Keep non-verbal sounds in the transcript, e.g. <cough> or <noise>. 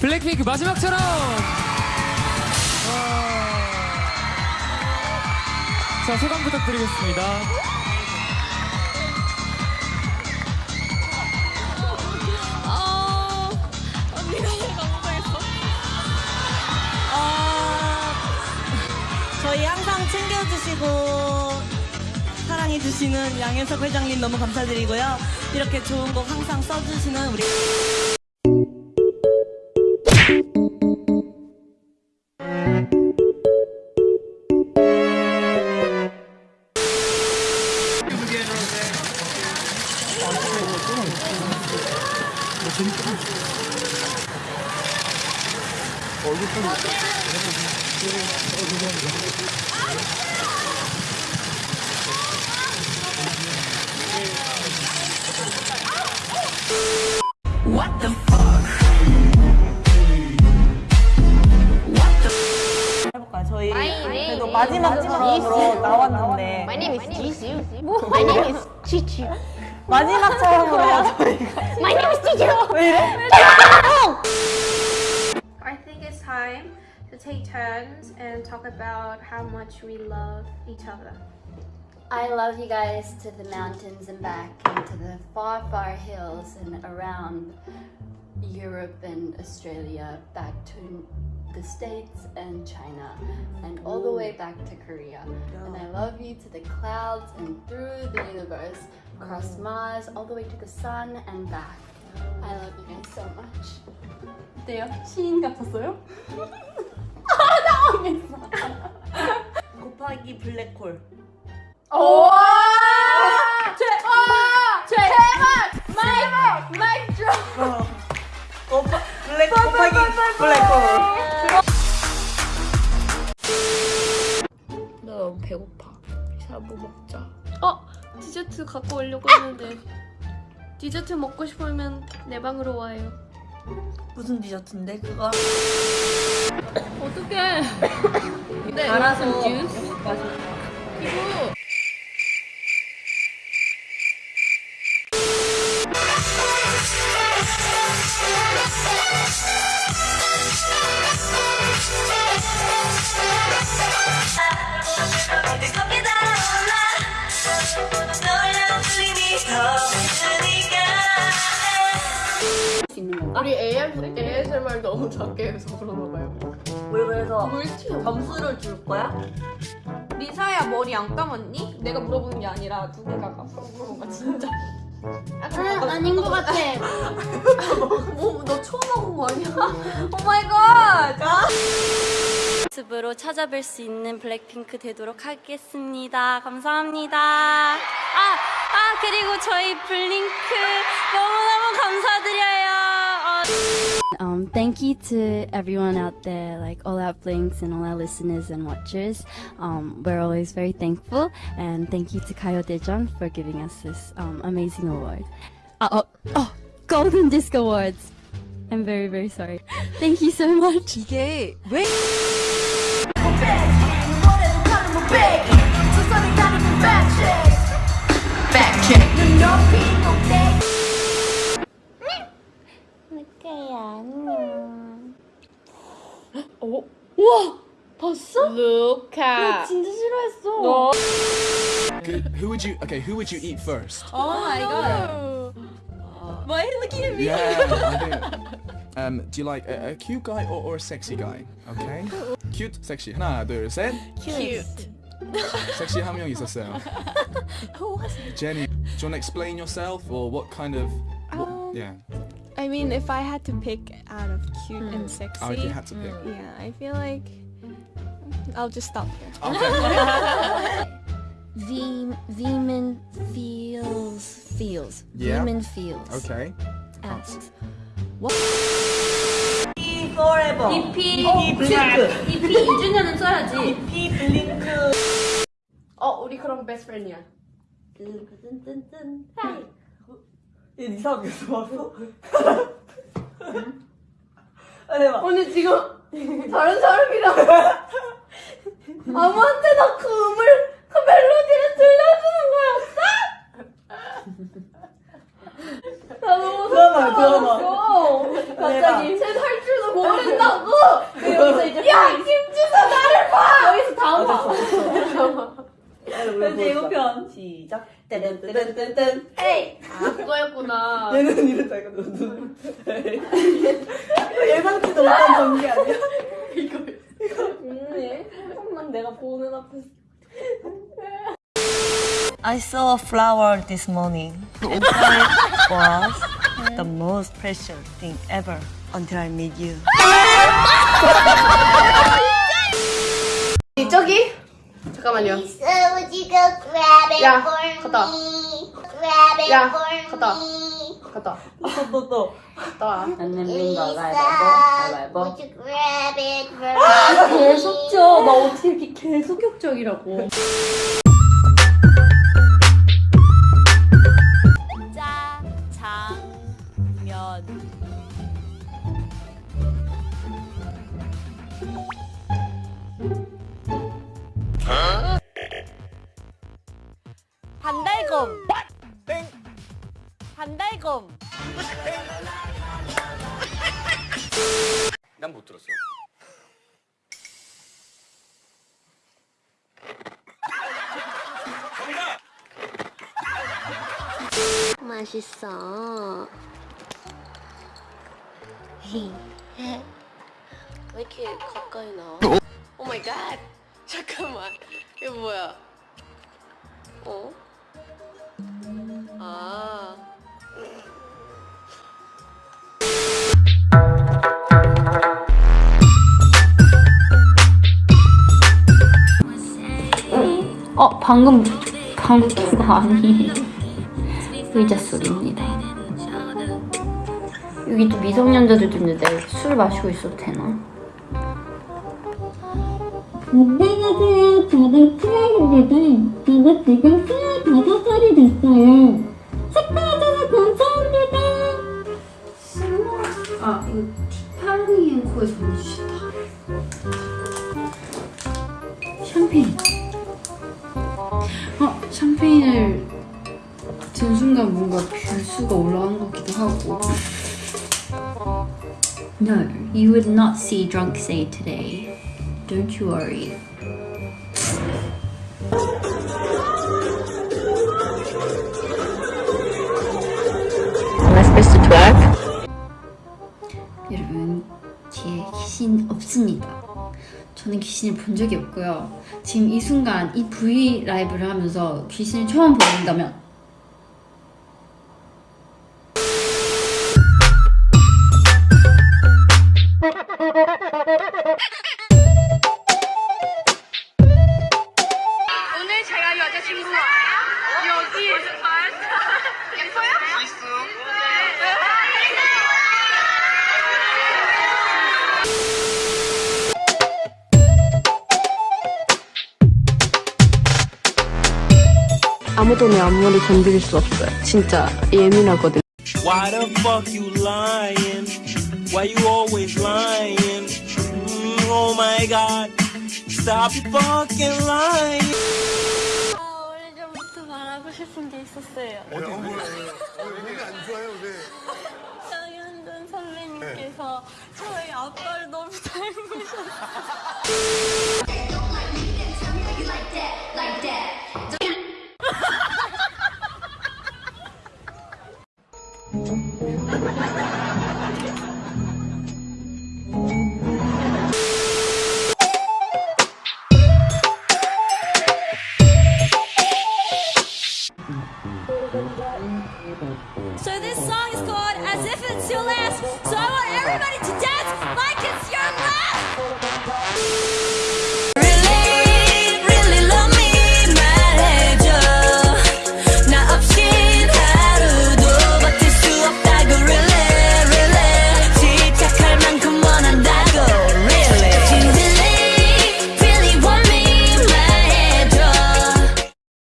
블랙핑크 마지막처럼. 자 소감 부탁드리겠습니다. 어, 언니가 너무 못하겠어. 어, 저희 항상 챙겨주시고 사랑해주시는 양현석 회장님 너무 감사드리고요. 이렇게 좋은 곡 항상 써주시는 우리 해볼까요? 저희 그래도 마지막 처럼으로 나왔는데 My name is Jisoo. My name is Chichu. 마지막 처럼으로 해야 저희가 My name is Chichu. 왜 이래? take turns and talk about how much we love each other. I love you guys to the mountains and back, and to the far, far hills and around Europe and Australia, back to the States and China, and all the way back to Korea. And I love you to the clouds and through the universe, across Mars, all the way to the sun and back. I love you guys so much. 어때요? 시인 같았어요? <laughs> 곱하기 블랙홀 오! 제, 제, 제발! 마이크! 마이크 드롭! 어. 곱하, 블랙 곱하기 블랙홀 나 너무 배고파. 샤브 먹자. 어? 디저트 갖고 오려고 했는데 디저트 먹고 싶으면 내 방으로 와요. 무슨 디저트인데 그거? 어떡해. 네, 갈아서 주스. 맞아. 그리고 더 있으니까 이거 우리 AS, ASMR 너무 작게 해서 그러나 봐요. 왜 그래서 물 튀어. 점수를 줄 거야? 리사야 머리 안 감았니? 내가 물어보는 게 아니라 두 개가 감고 물어본 거야 진짜. 아, 아닌 것 같아. 어, <laughs> 너 처음 먹은 거 아니야? 오 마이 갓! 유튜브로 찾아뵐 수 있는 블랙핑크 되도록 하겠습니다. 감사합니다. 아, 아, 그리고 저희 블링크 너무너무 감사드려요. 어. Um, thank you to everyone out there, like all our blinks and all our listeners and watchers. Um, we're always very thankful, and thank you to Kayo Dejon for giving us this um, amazing award. Uh, oh, oh, Golden Disc Awards. I'm very, very sorry. Thank you so much. 이게 왜 루카. 진짜 싫어했어. Who, who would you? Okay, who would you eat first? Oh my god. Why are you looking at me? Yeah, I think. <laughs> Um, do you like a, a cute guy or, or a sexy guy? Okay. Cute, sexy. 하나, 둘, 셋. Cute. <laughs> 섹시 한 명 있었어요. Jenny, do you want to explain yourself or what kind of? What, Um, yeah. I mean, if I had to pick out of cute and sexy, Oh, if you had to pick. yeah, I feel like I'll just stop here. Okay. <laughs> V Veman feels feels. Yeah. Veman feels. okay. Asks. forever EP, 이 블링크 EP 2주년은 써야지. 이 블링크 어, 우리 그럼 베스트 프렌드야. 얘 이상하게 왔어? 아 대박 언니 지금 다른 사람이랑 <laughs> 아무한테나 그음을 그 멜로디를 들려주는 거였어? 나 너무 드라마 드라마 속상했어. 갑자기 쟤 할 줄도 떼른떼른떼른 에이 아 그거였구나. 얘는 이랬다 이거 눈 예상치도 못한 전개 아니야? 이거 이거 음, 조금만 내가 보는 앞에서 I saw a flower this morning and it was the most precious thing ever until I met you. 저기 잠깐만요. For 갔다. me? Grab it Yeah, for 갔다. me. 갔다. 또 또. 갔다 와. Lisa, 가위바위보 would you grab it for 아, me? 계속적. 나 어떻게 이렇게 계속 격적이라고. 난 못 들었어. 맛있어. 왜 이렇게 가까이 나와? 오 마이 갓! 잠깐만. 이거 뭐야? 어? 방금 방금 그거 아니에요 의자 소리입니다 여기 또 미성년자들도 있는데 술 마시고 있어도 되나? 안녕하세요. 저는 프라입니다. 저는 지금 25살이 됐어요. 축하해줘서 감사합니다. 아 이거 티파니앤코에서 보내주셨다 샴페인 어 샴페인을 든 순간 뭔가 뷰수가 올라간 것 같기도 하고 No, you would not see drunk say today. Don't you worry. 여러분 뒤에 귀신 없습니다. 저는 귀신을 본 적이 없고요. 지금 이 순간 이 V 라이브를 하면서 귀신을 처음 보는다면 오늘 제가 여자친구와 여기 아무도 내 앞머리 건드릴 수 없어요. 진짜 예민하거든. Why the fuck you lying? Why you always lying? Mm, oh my god. Stop fucking lying. 아 오래전부터 말하고 싶은 게 있었어요 얘기 안 좋아요, 왜? 장현준 선배님께서 저희 아빠를 너무 닮으셨어요 So this song is